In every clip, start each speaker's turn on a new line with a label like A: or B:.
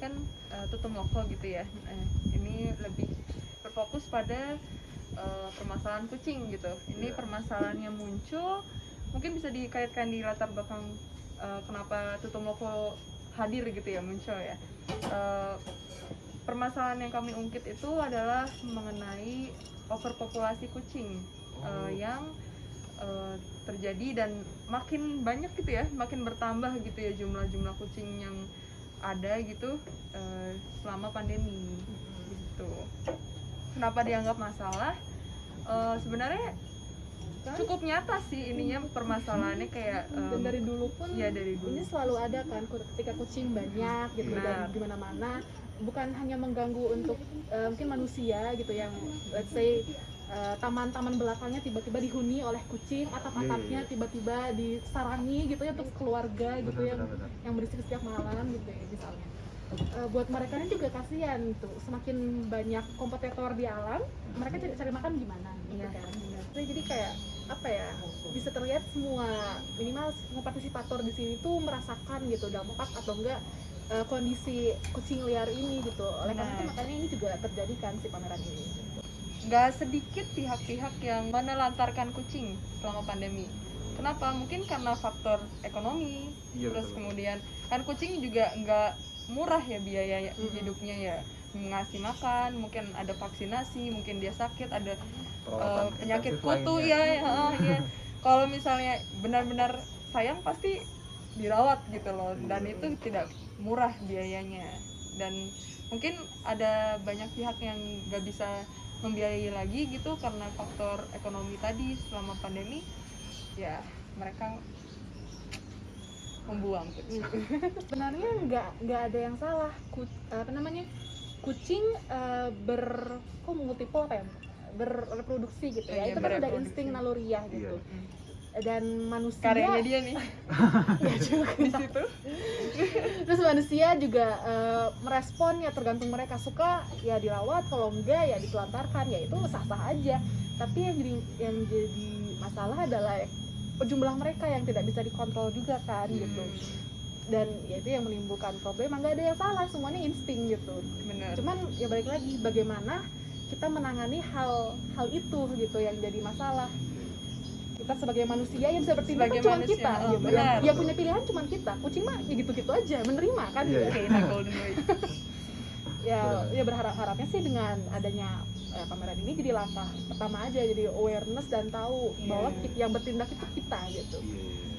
A: kan uh, tutum loko gitu ya. eh, ini lebih berfokus pada uh, permasalahan kucing gitu. Ini
B: Iya.
A: permasalahan yang muncul mungkin bisa dikaitkan di latar belakang uh, kenapa tutum loko hadir gitu ya muncul ya. Uh, permasalahan yang kami ungkit itu adalah mengenai overpopulasi kucing uh,
B: Oh.
A: yang uh, terjadi dan makin banyak gitu ya, makin bertambah gitu ya jumlah-jumlah kucing yang ada gitu uh, selama pandemi gitu. Kenapa dianggap masalah? Uh, sebenarnya cukup nyata sih ininya permasalahannya kayak um,
C: dan dari dulu pun
A: ya dari dulu.
C: ini selalu ada kan ketika kucing banyak gitu
A: Benar.
C: dan di mana-mana bukan hanya mengganggu untuk eh, mungkin manusia gitu yang let's say taman-taman belakangnya tiba-tiba dihuni oleh kucing atap-atapnya
B: Iya, iya, iya.
C: tiba-tiba disarangi gitu ya untuk keluarga gitu
B: Benar,
C: yang
B: benar, benar.
C: yang berisik setiap malam gitu ya misalnya Eh, buat mereka ini juga kasihan tuh semakin banyak kompetitor di alam mereka cari, cari makan gimana gitu
A: Iya,
C: kan
A: benar.
C: Jadi- jadi kayak apa ya bisa terlihat semua minimal semua partisipator di sini tuh merasakan gitu dampak atau enggak eh, kondisi kucing liar ini gitu oleh karena itu makanya ini juga terjadi kan si pameran ini
A: nggak sedikit pihak-pihak yang menelantarkan kucing selama pandemi. Kenapa? Mungkin karena faktor ekonomi,
B: Iya,
A: terus
B: betul.
A: kemudian kan kucing juga nggak murah ya biaya
C: Mm-mm.
A: hidupnya ya ngasih makan, mungkin ada vaksinasi, mungkin dia sakit, ada
B: Perawatan
A: eh, penyakit kutu
B: lainnya.
A: ya, ya, ya. Kalau misalnya benar-benar sayang pasti dirawat gitu loh, dan
B: Iya.
A: itu tidak murah biayanya. Dan mungkin ada banyak pihak yang nggak bisa membiayai lagi gitu karena faktor ekonomi tadi selama pandemi, ya mereka membuang kucing.
C: sebenarnya nggak nggak ada yang salah. Ku- apa namanya? Kucing eh, ber kok multiple apa ya berreproduksi gitu ya.
A: Iya,
C: itu kan udah insting naluriah gitu.
B: Iya.
C: Dan manusia
A: Karyanya dia nih
C: Ya juga.
A: di situ.
C: terus manusia juga eh, merespon ya tergantung mereka suka ya dirawat kalau enggak ya ditelantarkan ya itu sah sah aja tapi yang jadi yang jadi masalah adalah jumlah mereka yang tidak bisa dikontrol juga kan gitu dan ya itu yang menimbulkan problem nggak ada yang salah semuanya insting gitu
A: Bener.
C: cuman ya balik lagi bagaimana kita menangani hal hal itu gitu yang jadi masalah kita sebagai manusia yang bisa bertindak
A: Sebagai
C: kan cuma
A: manusia,
C: kita
A: oh,
C: gitu
A: benar.
C: yang, punya pilihan cuma kita kucing mah ya gitu-gitu aja menerima kan
B: Iya,
A: Oke, nah golden boy.
C: ya ya berharap harapnya sih dengan adanya eh, pameran ini jadi langkah pertama aja jadi awareness dan tahu
A: Iya.
C: bahwa yang bertindak itu kita gitu
B: Iya.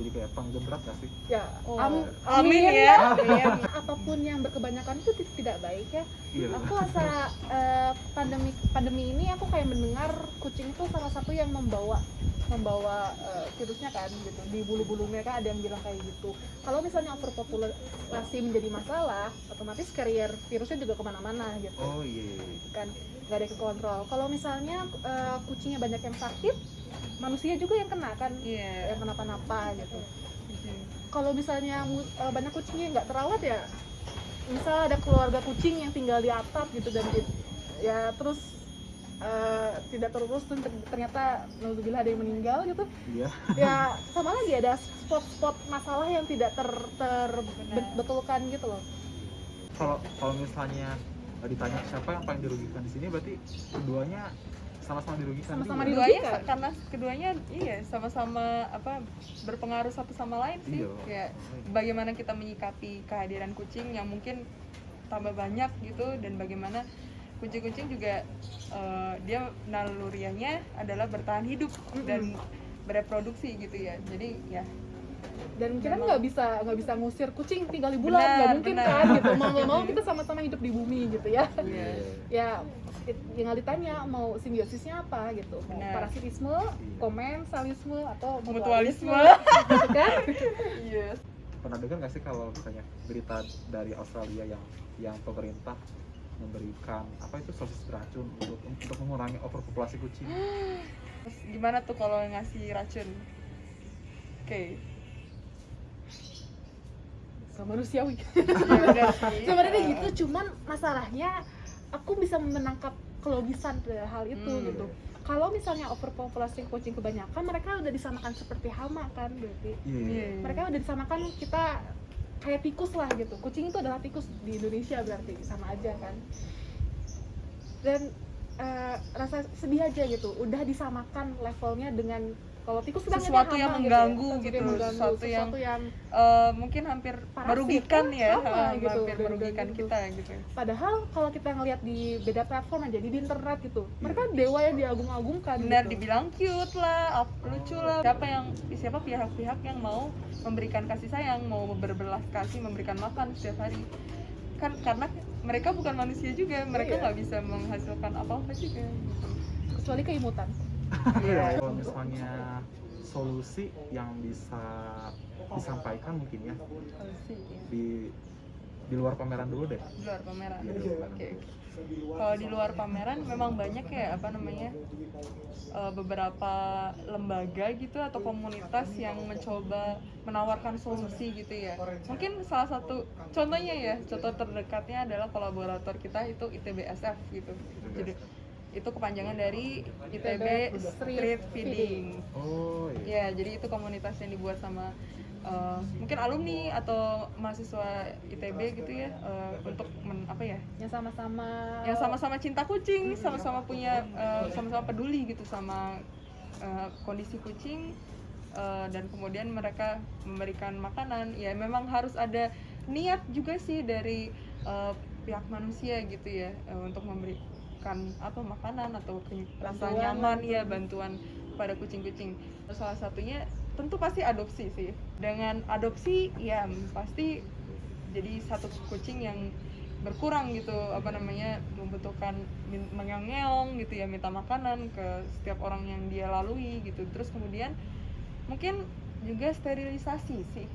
B: Jadi kayak penggebrak gak sih?
C: ya
A: Oh,
C: am-
A: amin ya.
C: Amin. apa pun yang berkebanyakan itu ti- tidak baik ya
B: Iya.
C: aku rasa eh, pandemi pandemi ini aku kayak mendengar kucing itu salah satu yang membawa membawa eh, virusnya kan gitu di bulu-bulu mereka ada yang bilang kayak gitu kalau misalnya overpopulasi menjadi masalah otomatis carrier virusnya juga ke mana-mana gitu
B: Oh iya. iya, iya.
C: kan nggak ada yang kontrol kalau misalnya eh, kucingnya banyak yang sakit manusia juga yang kena kan
A: Iya.
C: yang kenapa-napa gitu. Kalau misalnya eh, banyak kucingnya nggak terawat ya misal ada keluarga kucing yang tinggal di atap gitu dan ya terus eh, tidak terurus dan ter- ternyata naudzubillah ada yang meninggal gitu.
B: Iya.
C: ya sama lagi ada spot-spot masalah yang tidak ter terbetulkan gitu loh.
B: Kalau kalau misalnya ditanya siapa yang paling dirugikan di sini berarti keduanya sama-sama dirugikan
C: Sama-sama
B: juga.
C: dirugikan.
A: sa- karena keduanya iya sama-sama apa berpengaruh satu sama lain sih
B: Iya.
A: kayak bagaimana kita menyikapi kehadiran kucing yang mungkin tambah banyak gitu dan bagaimana kucing-kucing juga eh, dia naluriahnya adalah bertahan hidup dan bereproduksi gitu ya jadi ya
C: dan kita
A: Memang.
C: nggak bisa nggak bisa ngusir kucing tinggal di bulan nggak mungkin
A: benar.
C: kan gitu mau nggak mau kita sama-sama hidup di bumi gitu ya
A: Iya.
C: ya tinggal ditanya mau simbiosisnya apa gitu mau parasitisme komensalisme atau
A: mutualisme
C: gitu kan
A: yes
B: Pernah dengar nggak sih kalau misalnya berita dari Australia yang yang pemerintah memberikan apa itu sosis beracun untuk untuk mengurangi overpopulasi kucing?
A: Terus gimana tuh kalau ngasih racun oke
C: Gak manusiawi
A: ya sih
C: sebenarnya gitu cuman masalahnya aku bisa menangkap kelogisan dari hal itu
A: Hmm.
C: gitu. Kalau misalnya overpopulasi kucing kebanyakan mereka udah disamakan seperti hama kan berarti.
B: Iya.
A: Iya.
C: mereka udah disamakan kita kayak tikus lah gitu. Kucing itu adalah tikus di Indonesia berarti. Sama aja kan. Dan eh, rasa sedih aja gitu. Udah disamakan levelnya dengan kalau tikus
A: Sesuatu yang mengganggu
C: ya.
A: gitu,
C: mengganggu,
A: sesuatu yang
C: sesuatu yang
A: Eh, mungkin hampir merugikan
C: kan?
A: ya,
C: Sama gitu,
A: hampir merugikan
C: gitu.
A: kita gitu.
C: padahal kalau kita ngelihat di beda platform aja di internet gitu mereka dewa yang diagung-agungkan
A: Benar
C: gitu.
A: dibilang cute lah, lucu lah. Siapa yang siapa pihak-pihak yang mau memberikan kasih sayang, mau berbelas kasih, memberikan makan setiap hari. Kan karena mereka bukan manusia juga, mereka
C: Iya.
A: nggak bisa menghasilkan apa-apa juga. gitu.
C: kecuali keimutan
A: Iya.
B: Kalau misalnya solusi yang bisa disampaikan mungkin ya
A: iya.
B: di di luar pameran dulu deh.
A: di luar pameran.
B: Iya, luar
A: Oke. oke. Kalau di luar pameran memang banyak ya apa namanya eh, beberapa lembaga gitu atau komunitas yang mencoba menawarkan solusi gitu ya. Mungkin salah satu contohnya ya, contoh terdekatnya adalah kolaborator kita itu ITBSF gitu. Jadi itu kepanjangan dari ITB
C: Street
A: Feeding.
B: Oh iya.
A: Ya, jadi itu komunitas yang dibuat sama eh, mungkin alumni atau mahasiswa ITB gitu ya eh, untuk men- apa ya?
C: yang sama-sama
A: Yang sama-sama cinta kucing, sama-sama punya eh, sama-sama peduli gitu sama eh, kondisi kucing eh, dan kemudian mereka memberikan makanan. Ya, memang harus ada niat juga sih dari eh, pihak manusia gitu ya eh, untuk memberikan apa makanan atau rasa nyaman ya bantuan pada kucing-kucing. Salah satunya tentu pasti adopsi sih. Dengan adopsi ya pasti jadi satu kucing yang berkurang gitu apa namanya membutuhkan mengeong gitu ya minta makanan ke setiap orang yang dia lalui gitu terus kemudian mungkin juga sterilisasi sih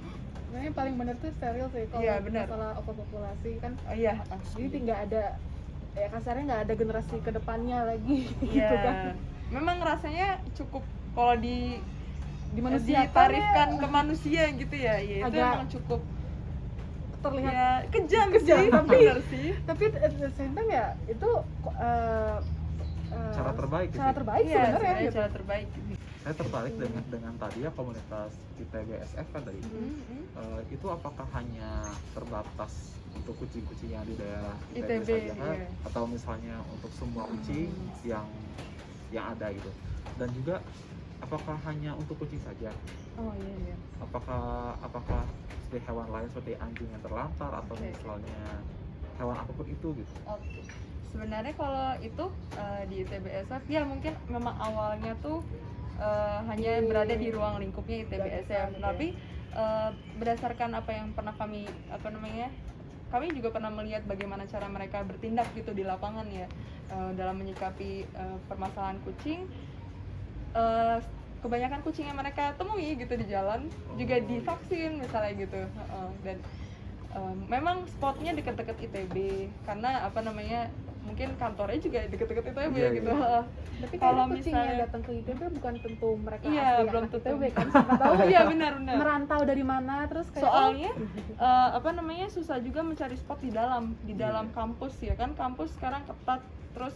C: Sebenarnya paling benar tuh steril sih kalau
A: benar.
C: masalah overpopulasi kan
A: oh, iya
C: jadi tinggal ada ya kasarnya nggak ada generasi ke depannya lagi gitu
A: iya.
C: kan.
A: Memang rasanya cukup kalau di
C: di manusia
A: ditarifkan ke manusia gitu ya ya itu
C: Agak
A: emang cukup
C: terlihat
A: ya kejam,
C: Kejam,
A: sih
C: tapi-
A: sih.
C: tapi at the same time ya itu uh, uh,
B: Cara terbaik
C: cara
B: sih.
C: terbaik sebenarnya
A: sebenarnya
C: gitu.
A: cara terbaik
B: Saya tertarik dengan dengan tadi ya komunitas ITBSF kan tadi.
A: Mhm.
B: Eh, itu apakah hanya terbatas untuk kucing-kucing yang di daerah
A: ITB,
B: ITB, saja
A: iya.
B: atau misalnya untuk semua kucing yang yang ada gitu dan juga apakah hanya untuk kucing saja
A: oh iya iya
B: apakah apakah seperti hewan lain seperti anjing yang terlantar atau
A: Oke.
B: misalnya hewan apa pun itu gitu
A: Oke. Sebenarnya kalau itu eh, di ITBSF ya mungkin memang awalnya tuh eh, hanya berada di ruang lingkupnya ITBSF. Tapi eh, berdasarkan apa yang pernah kami apa namanya kami juga pernah melihat bagaimana cara mereka bertindak gitu di lapangan ya eh, dalam menyikapi eh, permasalahan kucing. Eh, kebanyakan kucing yang mereka temui gitu di jalan juga
B: Oh.
A: divaksin misalnya gitu Heeh. dan eh, memang spotnya deket-deket ITB karena apa namanya mungkin kantornya juga deket-deket ITB
B: Iya,
A: gitu
B: iya.
A: Heeh.
C: tapi
A: Kalau misalnya-
C: datang ke ITB bukan tentu mereka
A: Iya,
C: asli
A: belum
C: anak
A: tentu.
C: ITB kan siapa tahu
A: oh iya benar-benar
C: merantau dari mana terus kayak
A: soalnya
C: oh,
A: eh, apa namanya susah juga mencari spot di dalam di
B: Iya.
A: dalam kampus ya kan kampus sekarang ketat terus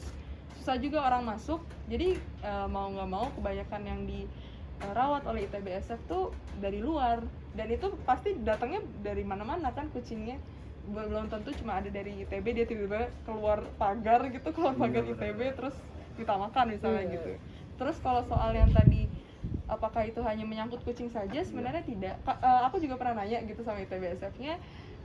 A: susah juga orang masuk jadi eh, mau nggak mau kebanyakan yang dirawat oleh ITBSF tuh dari luar dan itu pasti datangnya dari mana-mana kan kucingnya belum tentu cuma ada dari ITB dia tiba-tiba keluar pagar gitu keluar
B: Iya,
A: pagar
B: benar.
A: ITB terus kita makan misalnya
C: Iya.
A: gitu terus kalau soal yang tadi apakah itu hanya menyangkut kucing saja sebenarnya tidak Ka- eh, aku juga pernah nanya gitu sama ITBSF-nya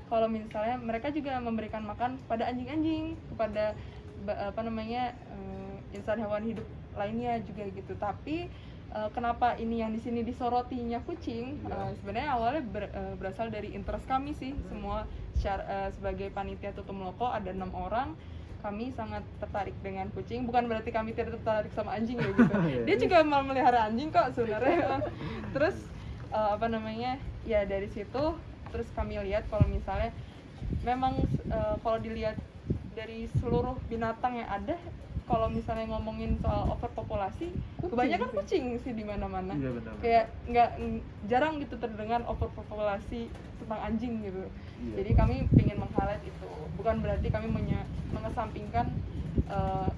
A: kalau misalnya mereka juga memberikan makan kepada anjing-anjing kepada apa namanya eh, insan hewan hidup lainnya juga gitu tapi eh, kenapa ini yang di sini disorotinya kucing
B: Iya.
A: Eh, sebenarnya awalnya ber- eh, berasal dari interest kami sih. Semua syar- eh, sebagai panitia tutum loko ada enam orang. Kami sangat tertarik dengan kucing. Bukan berarti kami tidak tertarik sama anjing ya gitu.
B: Iya.
A: dia juga mau melihara anjing kok sebenarnya. Terus eh, apa namanya ya dari situ terus kami lihat kalau misalnya memang eh, kalau dilihat dari seluruh binatang yang ada kalau misalnya ngomongin soal overpopulasi
C: Kucing
A: kebanyakan
C: sih.
A: kucing sih di mana-mana
B: iya benar
A: kayak nggak ng- jarang gitu terdengar overpopulasi tentang anjing gitu
B: Iya.
A: jadi kami ingin meng-highlight itu bukan berarti kami menye- mengesampingkan eh,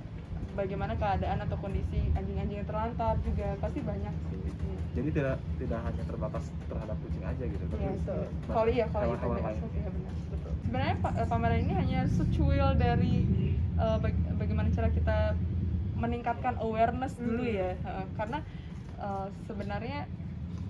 A: bagaimana keadaan atau kondisi anjing-anjing yang terlantar juga pasti banyak sih
B: jadi tidak tidak hanya terbatas terhadap kucing aja gitu tapi
A: Iya,
C: betul.
B: banyak
A: kalau iya kalau iya benar betul. Sebenarnya pa- pameran ini hanya secuil dari eh, bagaimana cara kita meningkatkan awareness dulu
C: Hmm.
A: ya, Heeh, karena eh, sebenarnya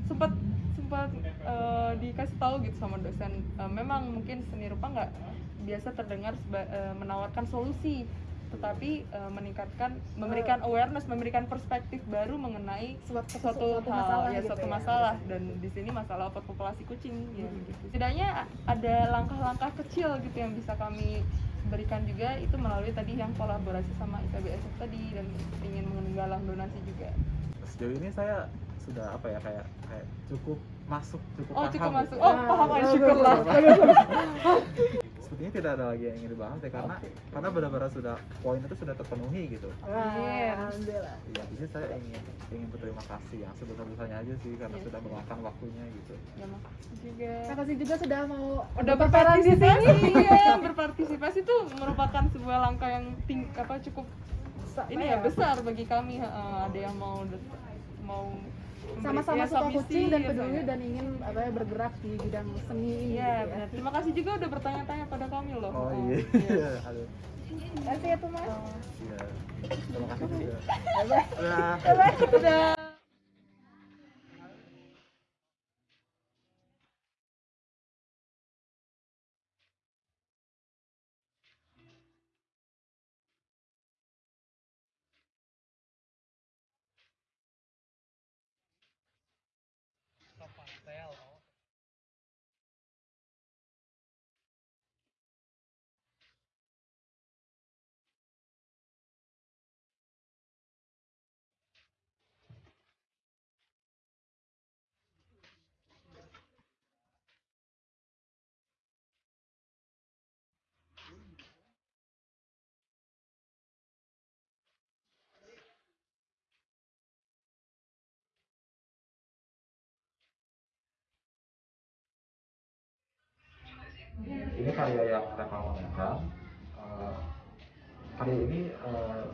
A: sempat sempat eh, dikasih tahu gitu sama dosen, eh, memang mungkin seni rupa nggak biasa terdengar seba- eh, menawarkan solusi, tetapi eh, meningkatkan, memberikan awareness, memberikan perspektif baru mengenai
C: suatu,
A: suatu,
C: suatu
A: hal
C: masalah
A: ya
C: gitu
A: suatu
C: ya.
A: masalah dan di sini masalah overpopulasi kucing ya
C: Hmm.
A: begitu. Setidaknya ada langkah-langkah kecil gitu yang bisa kami berikan juga itu melalui tadi yang kolaborasi sama IPBSF tadi dan ingin menggalang donasi juga.
B: sejauh ini saya sudah apa ya kayak kayak cukup masuk cukup
A: Oh
B: paham
A: cukup
B: gitu.
A: masuk. Oh
C: Ah,
A: paham syukurlah.
B: sepertinya tidak ada lagi yang ingin dibahas ya karena
C: Oke.
B: karena benar-benar sudah poin itu sudah terpenuhi gitu
A: Iya.
C: alhamdulillah.
B: ya jadi saya ingin ingin berterima kasih yang sebesar-besarnya aja sih karena
A: Iya.
B: sudah meluangkan waktunya gitu
A: Ya makasih juga.
C: Terima kasih juga sudah mau
A: Udah
C: berperan di
A: berpartisipasi,
C: sini.
A: iya, berpartisipasi itu merupakan sebuah langkah yang ting apa cukup ini ya besar bagi kami heeh, ada yang mau mau
C: sama-sama
A: ya,
C: suka kucing dan
A: ya,
C: peduli dan ingin apa ya, bergerak di bidang seni ini
A: Iya,
C: gitu
A: benar. Terima kasih juga udah bertanya-tanya pada kami loh.
B: oh iya
A: iya.
B: Aduh,
C: Terima kasih ya Thomas.
B: iya terima kasih juga
C: Bye-bye.
B: Dah.
A: Udah.
B: Ini karya yang Reva Moneka Eh, karya ini eh,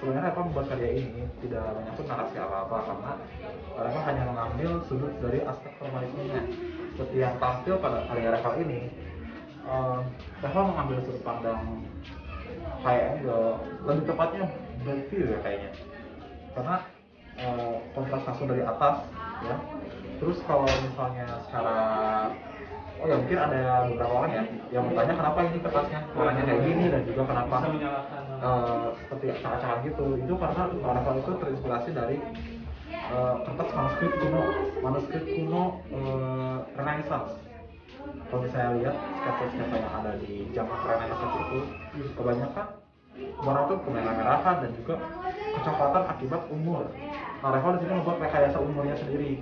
B: sebenarnya Reva membuat karya ini tidak menyangkut narasi apa-apa karena Reva hanya mengambil sudut dari aspek formalismenya. Seperti yang tampil pada karya Reva ini Reva mengambil sudut pandang high angle lebih tepatnya view ya kayaknya. Karena eh, kontras langsung dari atas ya. Terus kalau misalnya secara oh ya mungkin ada beberapa orang ya yang bertanya kenapa ini kertasnya warnanya kayak gini dan juga kenapa eh, seperti acak-acakan gitu itu karena Marvel itu terinspirasi dari eh, kertas manuskrip kuno manuskrip kuno eh, Renaissance kalau misalnya lihat sketsa-sketsa yang ada di zaman Renaissance itu kebanyakan warna itu kemerah-merahan dan juga kecoklatan akibat umur. Nah, Reval di sini membuat rekayasa umurnya sendiri.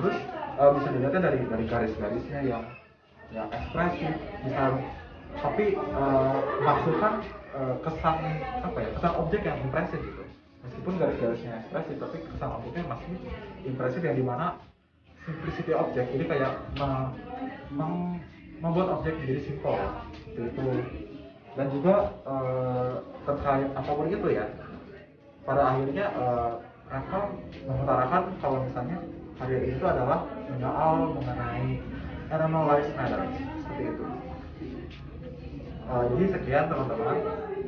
B: Terus eh, bisa dilihatnya dari dari garis-garisnya yang yang ekspresif, bisa. Tapi eh, menghasilkan eh, kesan apa ya kesan objek yang impresif gitu. Meskipun garis-garisnya ekspresif, tapi kesan objeknya masih impresif yang di mana simplicity objek. Jadi kayak me- mem- membuat objek menjadi simpel. Seperti itu dan juga eh, terkait apa pun itu ya pada akhirnya eh, Rafa mengutarakan kalau misalnya karya ini itu adalah menyoal mengenai animal lives matter seperti itu. Eh, jadi sekian teman-teman.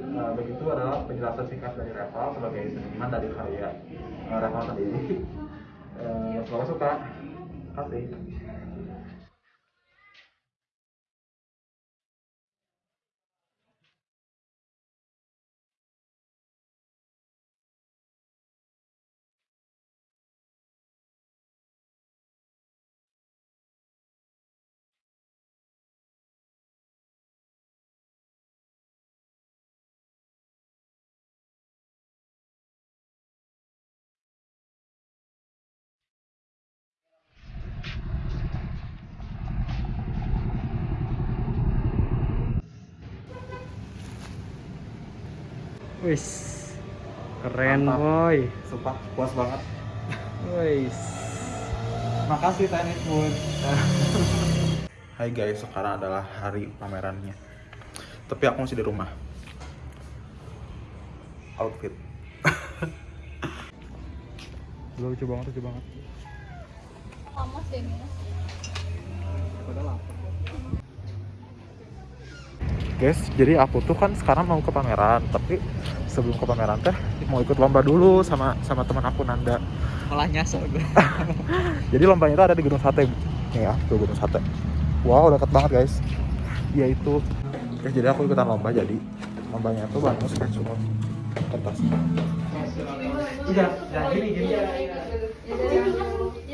B: Eh, begitu adalah penjelasan singkat dari Reval sebagai seniman dari karya uh, Reval sendiri. Eh, semoga suka. Terima kasih
D: Wis. Keren,
B: Mantap.
D: boy.
B: Sumpah puas banget
D: Wis.
B: Makasih Tennis Moon. Hai guys, sekarang adalah hari pamerannya. Tapi aku masih di rumah. outfit lucu banget lucu banget
C: Lama sih ini.
B: Guys jadi aku tuh kan sekarang mau ke pameran tapi sebelum ke pameran teh mau ikut lomba dulu sama sama teman aku Nanda.
D: Malah nyasar gue.
B: jadi lombanya itu ada di Gunung Sate. Nih ya tuh Gunung Sate. Wow dekat banget guys. Dia itu guys jadi aku ikutan lomba jadi lombanya itu banyak sketch semua. Kertas. Udah jangan gini gini. Sama